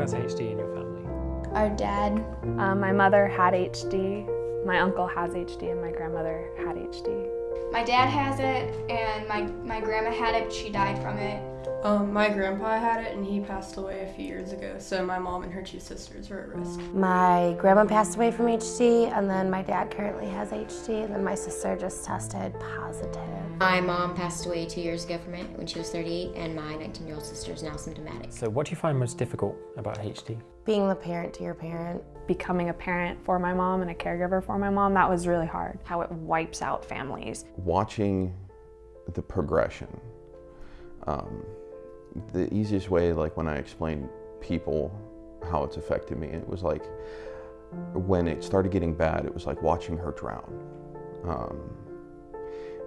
Who has HD in your family? Our dad. Um, my mother had HD, my uncle has HD, and my grandmother had HD. My dad has it, and my, my grandma had it, but she died from it. Um, my grandpa had it and he passed away a few years ago, so my mom and her two sisters are at risk. My grandma passed away from HD, and then my dad currently has HD, and then my sister just tested positive. My mom passed away two years ago from it when she was 38, and my 19-year-old sister is now symptomatic. So what do you find most difficult about HD? Being the parent to your parent. Becoming a parent for my mom and a caregiver for my mom, that was really hard. How it wipes out families. Watching the progression. Um, the easiest way, like when I explained people how it's affected me, it was like when it started getting bad, it was like watching her drown. Um,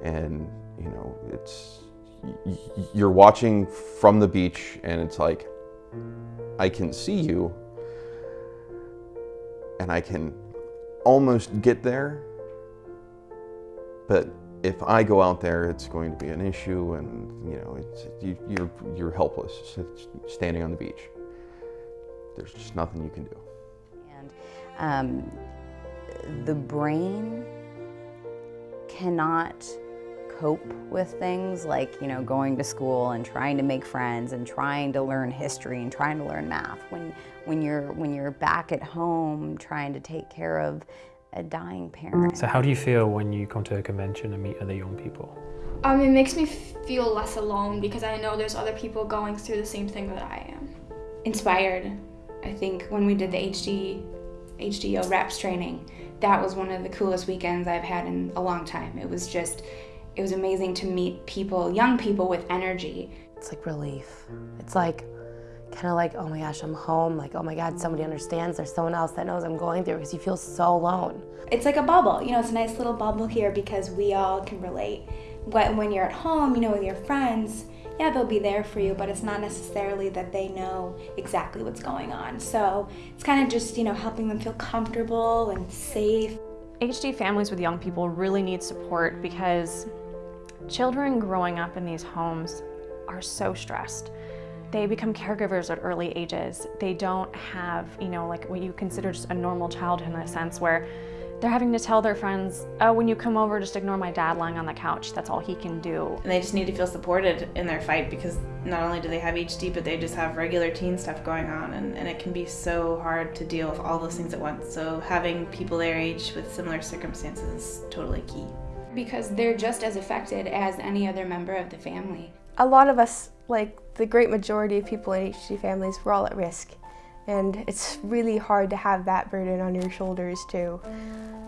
and you know, it's you're watching from the beach, and it's like I can see you, and I can almost get there, but if I go out there, it's going to be an issue, and you know, it's, you, you're you're helpless standing on the beach. There's just nothing you can do. And um, the brain cannot cope with things like you know going to school and trying to make friends and trying to learn history and trying to learn math when when you're when you're back at home trying to take care of a dying parent. So how do you feel when you come to a convention and meet other young people? Um, it makes me feel less alone because I know there's other people going through the same thing that I am. Inspired. I think when we did the HD, HDO reps training, that was one of the coolest weekends I've had in a long time. It was just, it was amazing to meet people, young people with energy. It's like relief. It's like, kind of like, oh my gosh, I'm home. Like, oh my God, somebody understands. There's someone else that knows I'm going through because you feel so alone. It's like a bubble. You know, it's a nice little bubble here because we all can relate. When, when you're at home, you know, with your friends, yeah, they'll be there for you, but it's not necessarily that they know exactly what's going on. So it's kind of just, you know, helping them feel comfortable and safe. HD families with young people really need support because children growing up in these homes are so stressed. They become caregivers at early ages. They don't have, you know, like what you consider just a normal childhood in a sense where they're having to tell their friends, oh, when you come over, just ignore my dad lying on the couch. That's all he can do. And they just need to feel supported in their fight because not only do they have HD, but they just have regular teen stuff going on. And, and it can be so hard to deal with all those things at once. So having people their age with similar circumstances is totally key. Because they're just as affected as any other member of the family. A lot of us, like the great majority of people in HD families, we're all at risk. And it's really hard to have that burden on your shoulders too.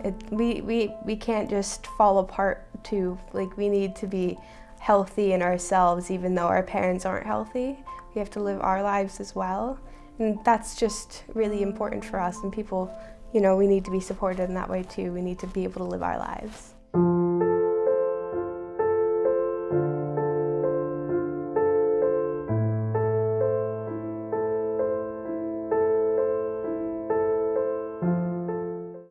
It, we, we, we can't just fall apart too. Like we need to be healthy in ourselves even though our parents aren't healthy. We have to live our lives as well. And that's just really important for us and people, you know, we need to be supported in that way too. We need to be able to live our lives.